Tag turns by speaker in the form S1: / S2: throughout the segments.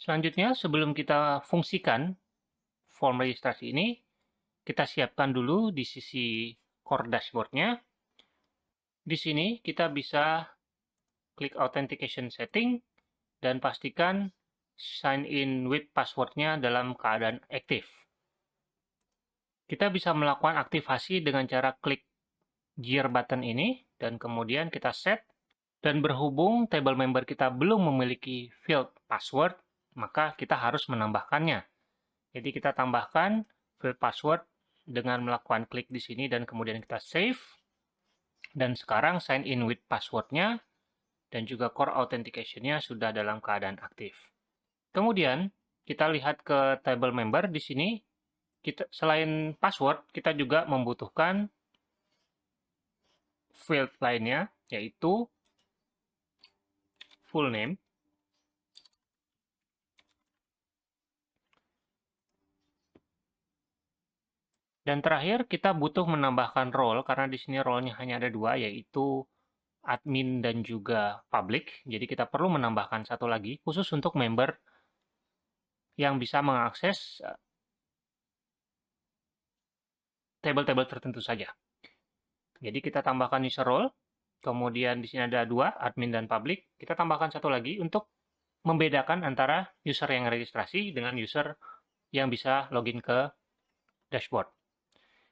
S1: Selanjutnya, sebelum kita fungsikan form registrasi ini, kita siapkan dulu di sisi core dashboard-nya. Di sini kita bisa klik authentication setting dan pastikan sign in with password-nya dalam keadaan aktif. Kita bisa melakukan aktivasi dengan cara klik gear button ini dan kemudian kita set dan berhubung table member kita belum memiliki field password, maka kita harus menambahkannya. Jadi kita tambahkan field password dengan melakukan klik di sini dan kemudian kita save. Dan sekarang sign in with passwordnya dan juga core authentication-nya sudah dalam keadaan aktif. Kemudian kita lihat ke table member di sini. Kita selain password, kita juga membutuhkan field lainnya yaitu full name Dan terakhir, kita butuh menambahkan role, karena di sini role-nya hanya ada dua, yaitu admin dan juga public. Jadi kita perlu menambahkan satu lagi, khusus untuk member yang bisa mengakses eh, table-table tertentu saja. Jadi kita tambahkan user role, kemudian di sini ada dua, admin dan public. Kita tambahkan satu lagi untuk membedakan antara user yang registrasi dengan user yang bisa login ke dashboard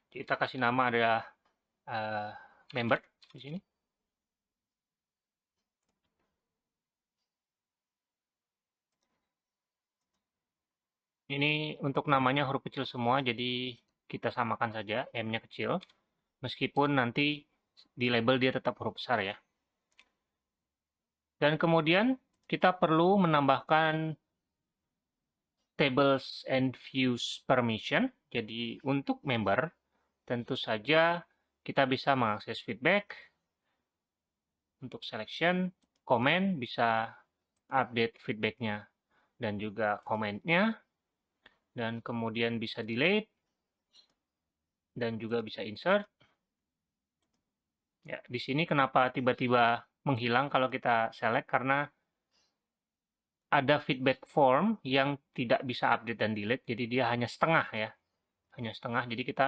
S1: kita kasih nama adalah uh, member di sini. Ini untuk namanya huruf kecil semua, jadi kita samakan saja, M-nya kecil. Meskipun nanti di label dia tetap huruf besar ya. Dan kemudian kita perlu menambahkan tables and views permission. Jadi untuk member, tentu saja kita bisa mengakses feedback. Untuk selection, komen, bisa update feedbacknya dan juga komennya, dan kemudian bisa delete, dan juga bisa insert. Ya, di sini kenapa tiba-tiba menghilang kalau kita select, karena ada feedback form yang tidak bisa update dan delete, jadi dia hanya setengah ya, hanya setengah, jadi kita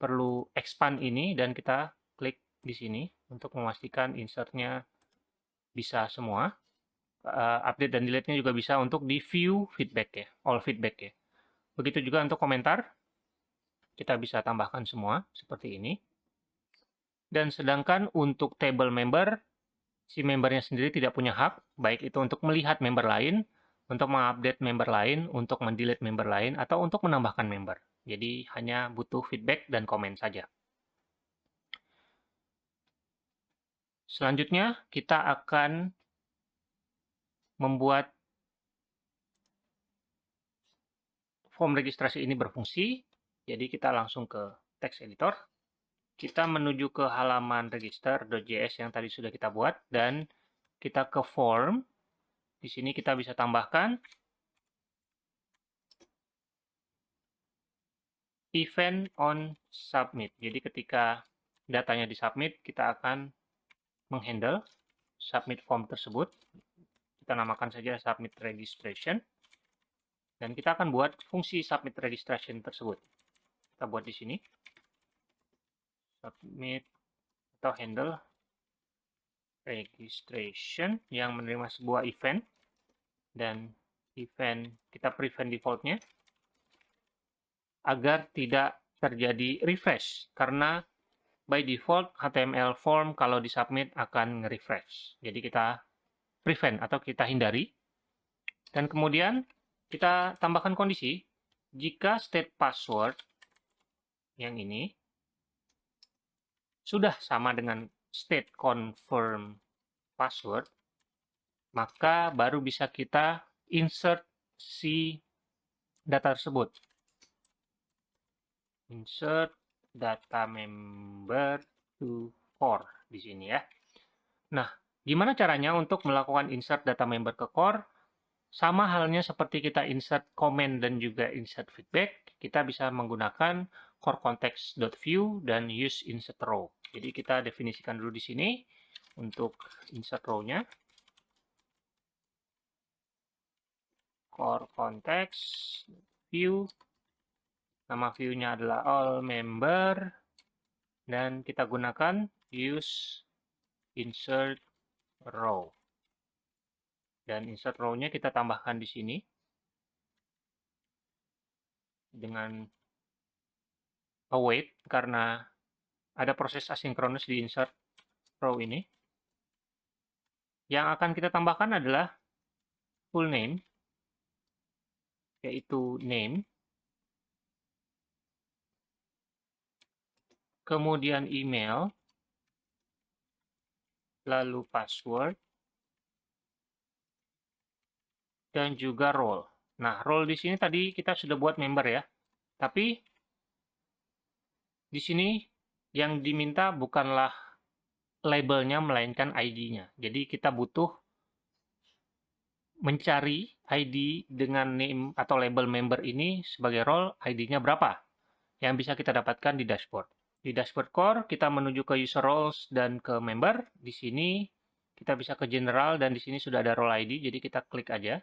S1: perlu expand ini dan kita klik di sini untuk memastikan insertnya bisa semua. Uh, update dan delete-nya juga bisa untuk di view feedback ya, all feedback ya. Begitu juga untuk komentar, kita bisa tambahkan semua seperti ini. Dan sedangkan untuk table member, si membernya sendiri tidak punya hak, baik itu untuk melihat member lain, untuk mengupdate member lain, untuk mendelete member lain, atau untuk menambahkan member. Jadi hanya butuh feedback dan komen saja. Selanjutnya kita akan membuat form registrasi ini berfungsi. Jadi kita langsung ke text editor. Kita menuju ke halaman register.js yang tadi sudah kita buat dan kita ke form. Di sini kita bisa tambahkan event on submit. Jadi ketika datanya di submit, kita akan menghandle submit form tersebut. Kita namakan saja submit registration. Dan kita akan buat fungsi submit registration tersebut. Kita buat di sini. Submit atau handle registration yang menerima sebuah event. Dan event kita prevent defaultnya agar tidak terjadi refresh karena by default HTML form kalau disubmit akan nge-refresh. Jadi kita prevent atau kita hindari. Dan kemudian kita tambahkan kondisi jika state password yang ini sudah sama dengan state confirm password, maka baru bisa kita insert si data tersebut insert data member to core di sini ya. Nah, gimana caranya untuk melakukan insert data member ke core? Sama halnya seperti kita insert comment dan juga insert feedback, kita bisa menggunakan core context.view dan use insert row. Jadi kita definisikan dulu di sini untuk insert row-nya. core context view nama view-nya adalah all member dan kita gunakan use insert row dan insert row-nya kita tambahkan di sini dengan await karena ada proses asinkronus di insert row ini. Yang akan kita tambahkan adalah full name, yaitu name, kemudian email, lalu password, dan juga role. Nah, role di sini tadi kita sudah buat member ya. Tapi di sini yang diminta bukanlah labelnya melainkan ID-nya. Jadi kita butuh mencari ID dengan name atau label member ini sebagai role ID-nya berapa yang bisa kita dapatkan di dashboard. Di dashboard core kita menuju ke user roles dan ke member. Di sini kita bisa ke general dan di sini sudah ada role ID jadi kita klik aja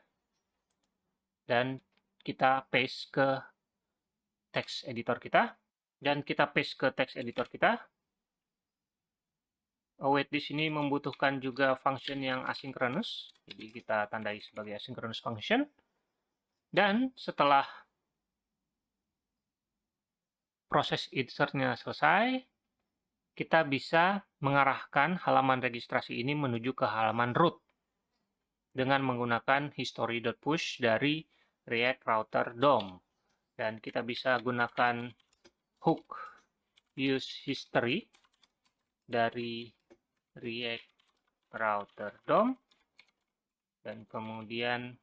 S1: dan kita paste ke text editor kita dan kita paste ke text editor kita await di sini membutuhkan juga function yang asynchronous jadi kita tandai sebagai asynchronous function dan setelah proses insertnya selesai kita bisa mengarahkan halaman registrasi ini menuju ke halaman root dengan menggunakan history.push dari React Router DOM. Dan kita bisa gunakan hook use history dari React Router DOM. Dan kemudian,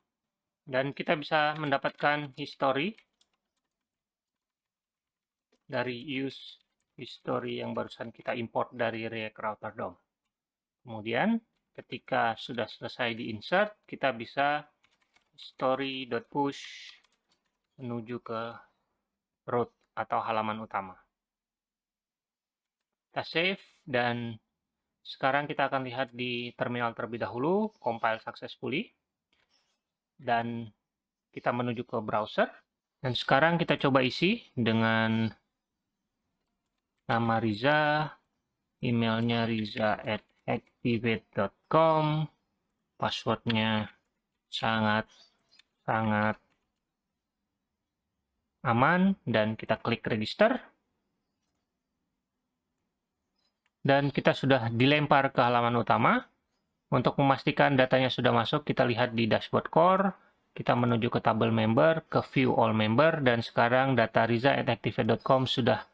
S1: dan kita bisa mendapatkan history dari use history yang barusan kita import dari React Router DOM. Kemudian, ketika sudah selesai di insert, kita bisa story.push menuju ke root atau halaman utama. Kita save dan sekarang kita akan lihat di terminal terlebih dahulu, compile successfully. Dan kita menuju ke browser. Dan sekarang kita coba isi dengan nama Riza, emailnya riza at activate.com, passwordnya sangat sangat aman dan kita klik register dan kita sudah dilempar ke halaman utama. Untuk memastikan datanya sudah masuk kita lihat di dashboard core. Kita menuju ke tabel member ke view all member. Dan sekarang data riza@activate.com sudah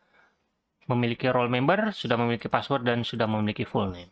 S1: memiliki role member sudah memiliki password dan sudah memiliki full name